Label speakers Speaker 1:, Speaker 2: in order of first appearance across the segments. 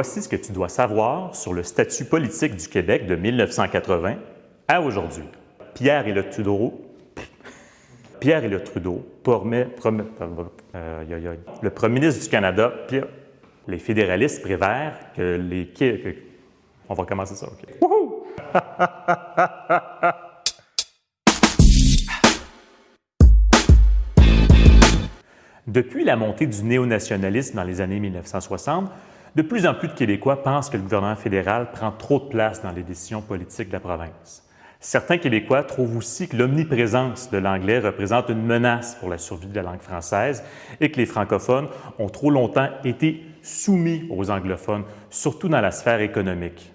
Speaker 1: Voici ce que tu dois savoir sur le statut politique du Québec de 1980 à aujourd'hui. Pierre et le Trudeau, Pierre et le Trudeau, euh, le premier ministre du Canada, les fédéralistes préfèrent que les... on va commencer ça, OK. Depuis la montée du néonationalisme dans les années 1960, de plus en plus de Québécois pensent que le gouvernement fédéral prend trop de place dans les décisions politiques de la province. Certains Québécois trouvent aussi que l'omniprésence de l'anglais représente une menace pour la survie de la langue française et que les francophones ont trop longtemps été soumis aux anglophones, surtout dans la sphère économique.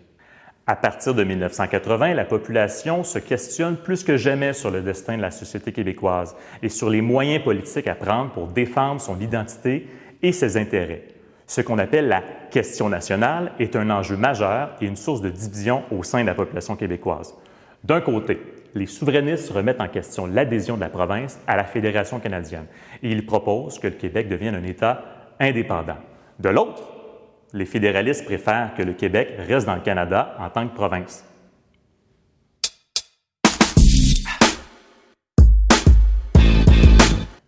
Speaker 1: À partir de 1980, la population se questionne plus que jamais sur le destin de la société québécoise et sur les moyens politiques à prendre pour défendre son identité et ses intérêts. Ce qu'on appelle la question nationale est un enjeu majeur et une source de division au sein de la population québécoise. D'un côté, les souverainistes remettent en question l'adhésion de la province à la Fédération canadienne et ils proposent que le Québec devienne un État indépendant. De l'autre, les fédéralistes préfèrent que le Québec reste dans le Canada en tant que province.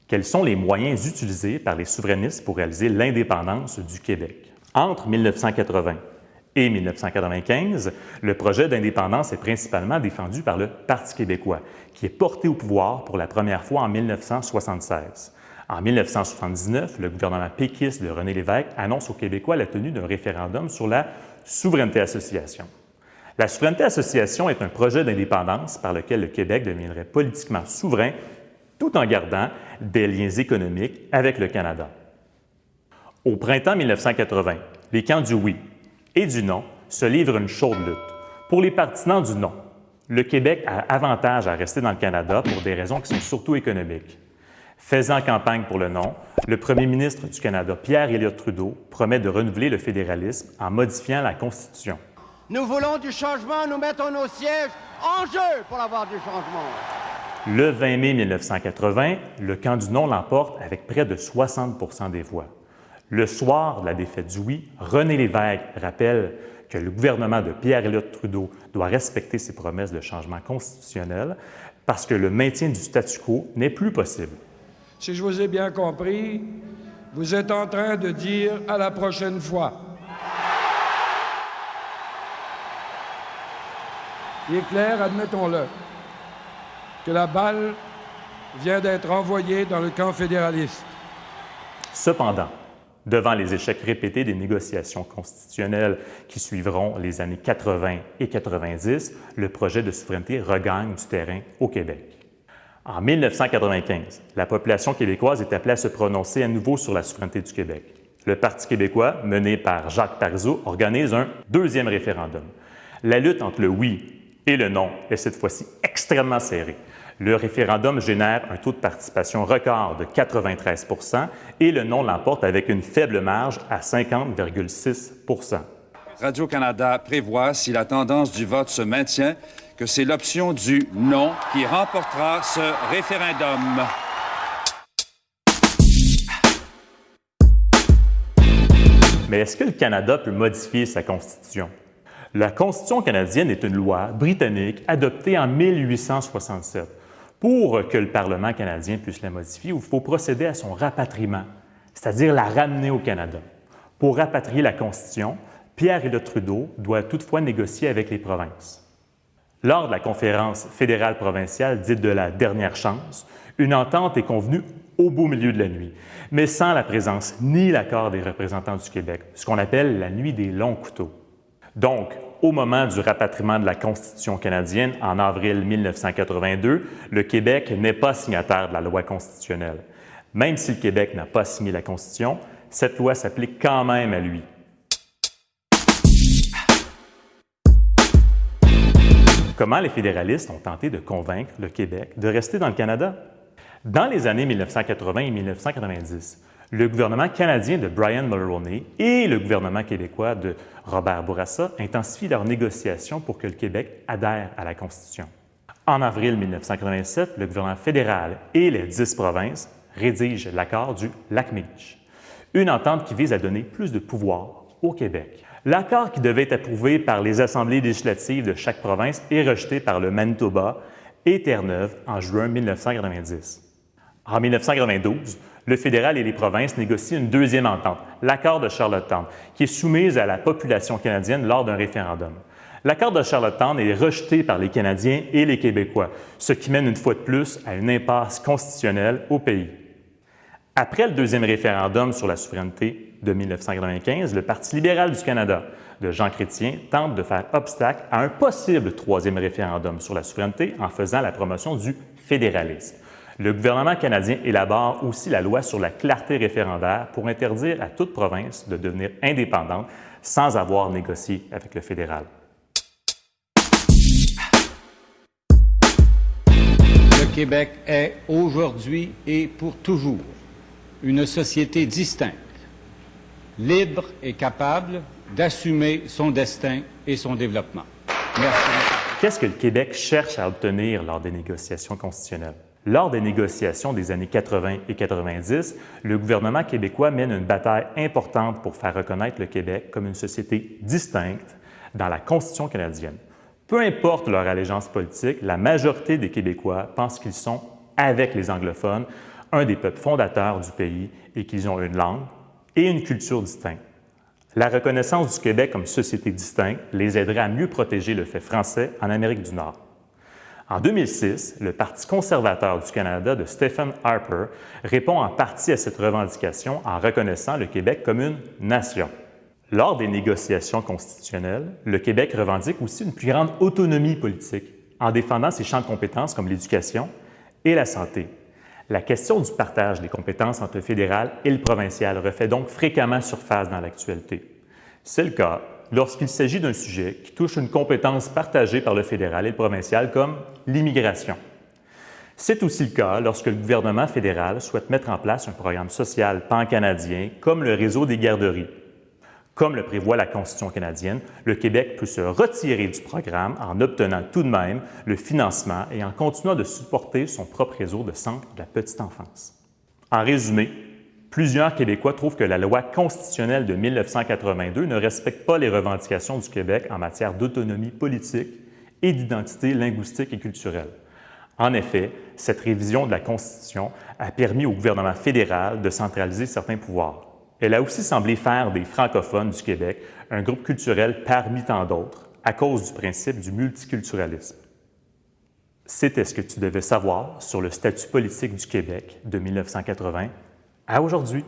Speaker 1: Quels sont les moyens utilisés par les souverainistes pour réaliser l'indépendance du Québec? Entre 1980 et 1995, le projet d'indépendance est principalement défendu par le Parti québécois, qui est porté au pouvoir pour la première fois en 1976. En 1979, le gouvernement péquiste de René Lévesque annonce aux Québécois la tenue d'un référendum sur la souveraineté association. La souveraineté association est un projet d'indépendance par lequel le Québec deviendrait politiquement souverain tout en gardant des liens économiques avec le Canada. Au printemps 1980, les camps du oui et du non se livrent une chaude lutte. Pour les partisans du non, le Québec a avantage à rester dans le Canada pour des raisons qui sont surtout économiques. Faisant campagne pour le non, le premier ministre du Canada, Pierre Elliott Trudeau, promet de renouveler le fédéralisme en modifiant la Constitution.
Speaker 2: Nous voulons du changement, nous mettons nos sièges en jeu pour avoir du changement.
Speaker 1: Le 20 mai 1980, le camp du non l'emporte avec près de 60% des voix. Le soir de la défaite du oui, René Lévesque rappelle que le gouvernement de Pierre Elliott Trudeau doit respecter ses promesses de changement constitutionnel parce que le maintien du statu quo n'est plus possible.
Speaker 3: Si je vous ai bien compris, vous êtes en train de dire à la prochaine fois. Il est clair, admettons-le, que la balle vient d'être envoyée dans le camp fédéraliste.
Speaker 1: Cependant, devant les échecs répétés des négociations constitutionnelles qui suivront les années 80 et 90, le projet de souveraineté regagne du terrain au Québec. En 1995, la population québécoise est appelée à se prononcer à nouveau sur la souveraineté du Québec. Le Parti québécois, mené par Jacques Parizeau, organise un deuxième référendum. La lutte entre le oui et le non est cette fois-ci extrêmement serrée. Le référendum génère un taux de participation record de 93% et le non l'emporte avec une faible marge à 50,6%
Speaker 4: Radio-Canada prévoit, si la tendance du vote se maintient, que c'est l'option du non qui remportera ce référendum.
Speaker 1: Mais est-ce que le Canada peut modifier sa Constitution? La Constitution canadienne est une loi britannique adoptée en 1867 pour que le Parlement canadien puisse la modifier, il faut procéder à son rapatriement, c'est-à-dire la ramener au Canada. Pour rapatrier la Constitution, Pierre et Trudeau doit toutefois négocier avec les provinces. Lors de la conférence fédérale provinciale dite de la dernière chance, une entente est convenue au beau milieu de la nuit, mais sans la présence ni l'accord des représentants du Québec, ce qu'on appelle la nuit des longs couteaux. Donc, au moment du rapatriement de la Constitution canadienne en avril 1982, le Québec n'est pas signataire de la loi constitutionnelle. Même si le Québec n'a pas signé la Constitution, cette loi s'applique quand même à lui. Comment les fédéralistes ont tenté de convaincre le Québec de rester dans le Canada? Dans les années 1980 et 1990, le gouvernement canadien de Brian Mulroney et le gouvernement québécois de Robert Bourassa intensifient leurs négociations pour que le Québec adhère à la Constitution. En avril 1987, le gouvernement fédéral et les dix provinces rédigent l'accord du Lac-Mégantic, une entente qui vise à donner plus de pouvoir au Québec. L'accord qui devait être approuvé par les assemblées législatives de chaque province est rejeté par le Manitoba et Terre-Neuve en juin 1990. En 1992, le fédéral et les provinces négocient une deuxième entente, l'accord de Charlottetown, qui est soumise à la population canadienne lors d'un référendum. L'accord de Charlottetown est rejeté par les Canadiens et les Québécois, ce qui mène une fois de plus à une impasse constitutionnelle au pays. Après le deuxième référendum sur la souveraineté de 1995, le Parti libéral du Canada de Jean Chrétien tente de faire obstacle à un possible troisième référendum sur la souveraineté en faisant la promotion du fédéralisme. Le gouvernement canadien élabore aussi la loi sur la clarté référendaire pour interdire à toute province de devenir indépendante sans avoir négocié avec le fédéral.
Speaker 5: Le Québec est aujourd'hui et pour toujours une société distincte, libre et capable d'assumer son destin et son développement. Merci.
Speaker 1: Qu'est-ce que le Québec cherche à obtenir lors des négociations constitutionnelles? Lors des négociations des années 80 et 90, le gouvernement québécois mène une bataille importante pour faire reconnaître le Québec comme une société distincte dans la Constitution canadienne. Peu importe leur allégeance politique, la majorité des Québécois pensent qu'ils sont, avec les anglophones, un des peuples fondateurs du pays et qu'ils ont une langue et une culture distinctes. La reconnaissance du Québec comme société distincte les aiderait à mieux protéger le fait français en Amérique du Nord. En 2006, le Parti conservateur du Canada de Stephen Harper répond en partie à cette revendication en reconnaissant le Québec comme une nation. Lors des négociations constitutionnelles, le Québec revendique aussi une plus grande autonomie politique en défendant ses champs de compétences comme l'éducation et la santé. La question du partage des compétences entre le fédéral et le provincial refait donc fréquemment surface dans l'actualité. C'est le cas lorsqu'il s'agit d'un sujet qui touche une compétence partagée par le fédéral et le provincial comme l'immigration. C'est aussi le cas lorsque le gouvernement fédéral souhaite mettre en place un programme social pan-canadien comme le réseau des garderies. Comme le prévoit la Constitution canadienne, le Québec peut se retirer du programme en obtenant tout de même le financement et en continuant de supporter son propre réseau de centres de la petite enfance. En résumé, Plusieurs Québécois trouvent que la loi constitutionnelle de 1982 ne respecte pas les revendications du Québec en matière d'autonomie politique et d'identité linguistique et culturelle. En effet, cette révision de la Constitution a permis au gouvernement fédéral de centraliser certains pouvoirs. Elle a aussi semblé faire des francophones du Québec un groupe culturel parmi tant d'autres à cause du principe du multiculturalisme. C'était ce que tu devais savoir sur le statut politique du Québec de 1980 à aujourd'hui.